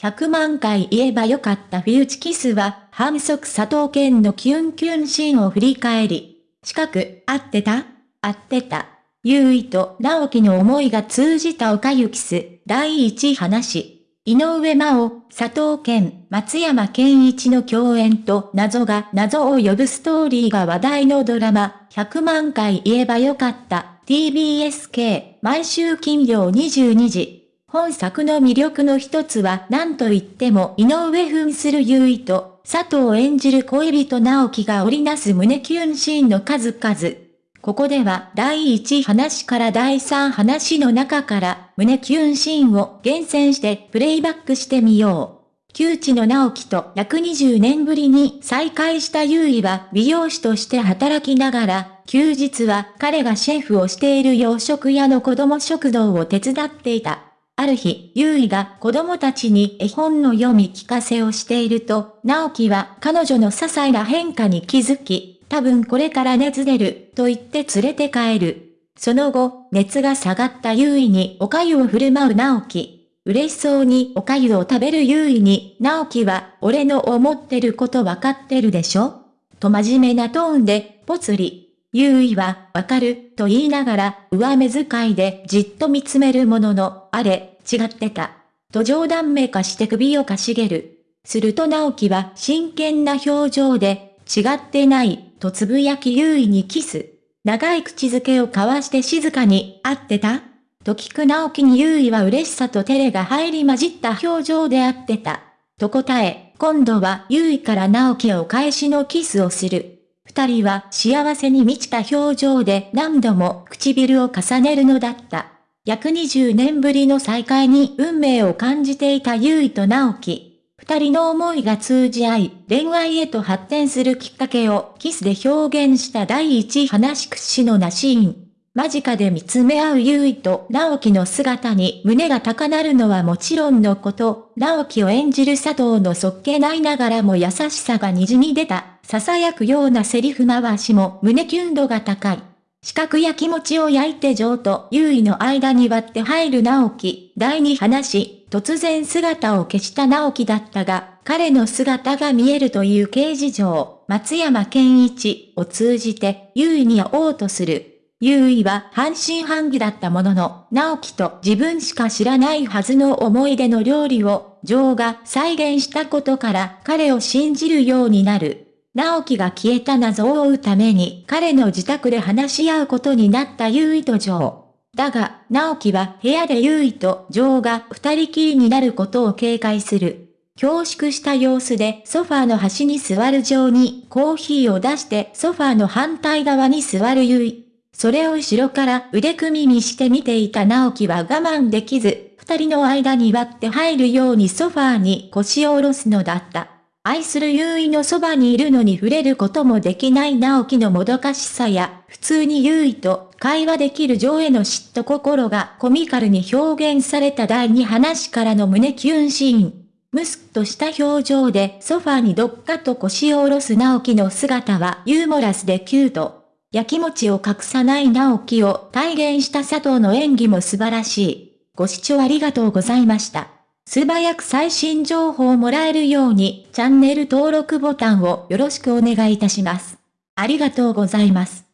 100万回言えばよかったフューチキスは、反則佐藤健のキュンキュンシーンを振り返り。近く、合ってた？合ってた。優衣と直樹の思いが通じた岡ゆきす、第一話。井上真央、佐藤健、松山健一の共演と謎が謎を呼ぶストーリーが話題のドラマ、100万回言えばよかった、TBSK、毎週金曜22時。本作の魅力の一つは何と言っても井上扮する優衣と佐藤演じる恋人直樹が織りなす胸キュンシーンの数々。ここでは第1話から第3話の中から胸キュンシーンを厳選してプレイバックしてみよう。窮地の直樹と120年ぶりに再会した優衣は美容師として働きながら、休日は彼がシェフをしている洋食屋の子供食堂を手伝っていた。ある日、優衣が子供たちに絵本の読み聞かせをしていると、直樹は彼女の些細な変化に気づき、多分これから熱出る、と言って連れて帰る。その後、熱が下がった優位にお粥を振る舞う直樹。嬉しそうにお粥を食べる優位に、直樹は、俺の思ってることわかってるでしょ？と真面目なトーンで、ぽつり。優位は、わかる、と言いながら、上目遣いでじっと見つめるものの、あれ、違ってた。と冗談めかして首をかしげる。すると直樹は真剣な表情で、違ってない、とつぶやき優位にキス。長い口づけを交わして静かに、会ってたと聞く直樹に優位は嬉しさと照れが入り混じった表情で会ってた。と答え、今度は優位から直樹を返しのキスをする。二人は幸せに満ちた表情で何度も唇を重ねるのだった。約20年ぶりの再会に運命を感じていた優位と直樹。二人の思いが通じ合い、恋愛へと発展するきっかけをキスで表現した第一話屈指のなシーン。間近で見つめ合う優衣と直樹の姿に胸が高鳴るのはもちろんのこと、直樹を演じる佐藤のそっけないながらも優しさが滲み出た、囁くようなセリフ回しも胸キュン度が高い。四角や気持ちを焼いて情と優衣の間に割って入る直樹、第二話、突然姿を消した直樹だったが、彼の姿が見えるという刑事上、松山健一を通じて優衣に会おうとする。優衣は半信半疑だったものの、直樹と自分しか知らないはずの思い出の料理を、ジョーが再現したことから彼を信じるようになる。直樹が消えた謎を追うために彼の自宅で話し合うことになった優衣とジョー。だが、直樹は部屋で優衣とジョーが二人きりになることを警戒する。恐縮した様子でソファーの端に座るジョーにコーヒーを出してソファーの反対側に座る優衣。それを後ろから腕組みにして見ていた直樹は我慢できず、二人の間に割って入るようにソファーに腰を下ろすのだった。愛する優衣のそばにいるのに触れることもできない直樹のもどかしさや、普通に優衣と会話できる上への嫉妬心がコミカルに表現された第二話からの胸キュンシーン。ムスッとした表情でソファにどっかと腰を下ろす直樹の姿はユーモラスでキュート。やきもちを隠さない直樹を体現した佐藤の演技も素晴らしい。ご視聴ありがとうございました。素早く最新情報をもらえるようにチャンネル登録ボタンをよろしくお願いいたします。ありがとうございます。